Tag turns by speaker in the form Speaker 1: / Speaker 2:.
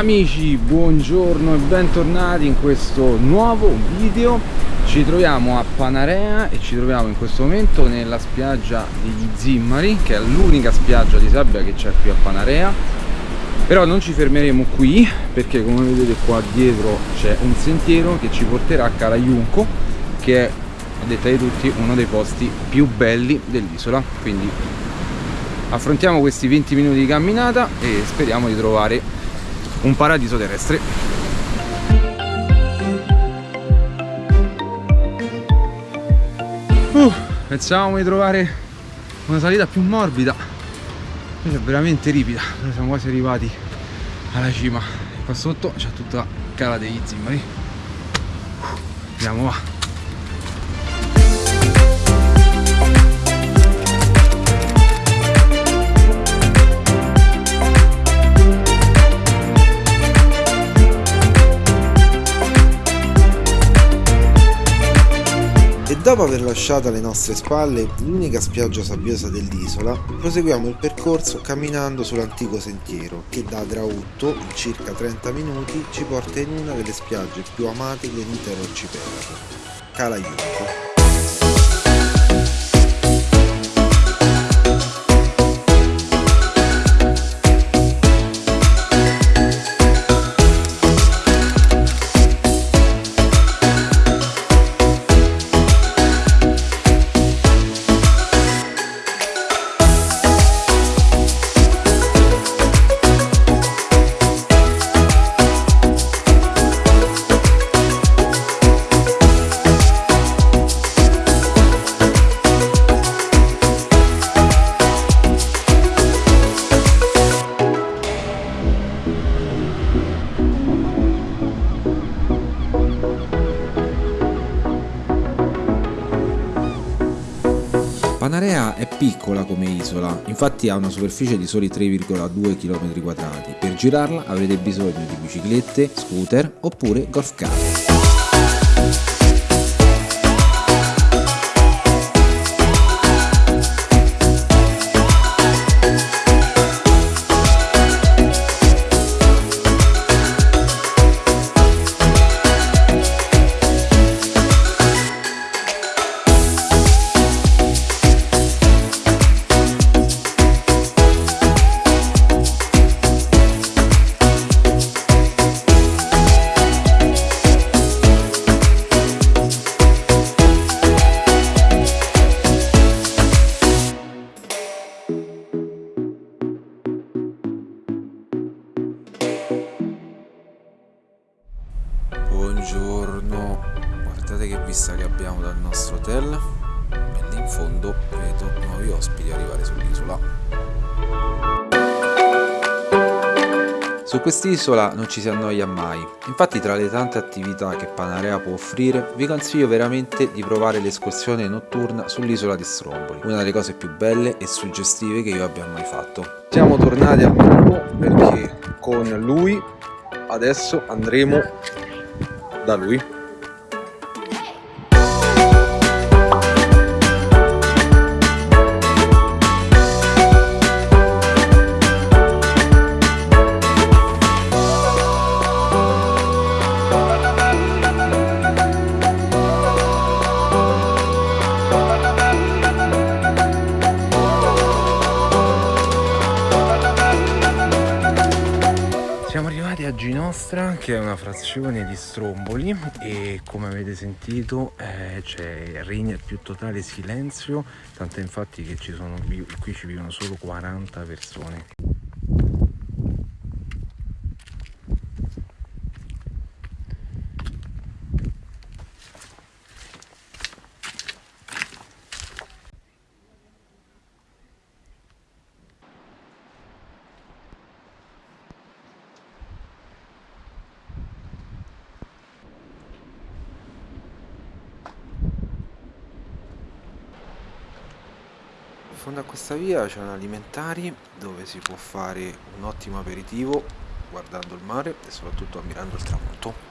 Speaker 1: Amici, buongiorno e bentornati in questo nuovo video. Ci troviamo a Panarea e ci troviamo in questo momento nella spiaggia degli Zimmari Che è l'unica spiaggia di sabbia che c'è qui a Panarea. Però non ci fermeremo qui perché come vedete qua dietro c'è un sentiero che ci porterà a Calaiunco Che è, a detta di tutti, uno dei posti più belli dell'isola. Quindi affrontiamo questi 20 minuti di camminata e speriamo di trovare un paradiso terrestre. Uh, pensavamo di trovare una salita più morbida. Questa è veramente ripida. Noi siamo quasi arrivati alla cima. Qua sotto c'è tutta la cala degli zimmari uh, andiamo va
Speaker 2: dopo aver lasciato alle nostre spalle l'unica spiaggia sabbiosa dell'isola, proseguiamo il percorso camminando sull'antico sentiero che da Drautto, in circa 30 minuti, ci porta in una delle spiagge più amate dell'intero arcipelago, Calaiuco.
Speaker 3: Panarea è piccola come isola, infatti ha una superficie di soli 3,2 km2. Per girarla avrete bisogno di biciclette, scooter oppure golf car.
Speaker 4: Dal nostro hotel e lì in fondo vedo nuovi ospiti arrivare sull'isola.
Speaker 3: Su quest'isola non ci si annoia mai, infatti tra le tante attività che Panarea può offrire vi consiglio veramente di provare l'escursione notturna sull'isola di Stromboli, una delle cose più belle e suggestive che io abbia mai fatto.
Speaker 1: Siamo tornati al gruppo perché con lui adesso andremo da lui Ginostra che è una frazione di Stromboli e come avete sentito eh, regna il più totale silenzio tanto infatti che ci sono qui ci vivono solo 40 persone fondo a questa via c'è un alimentari dove si può fare un ottimo aperitivo guardando il mare e soprattutto ammirando il tramonto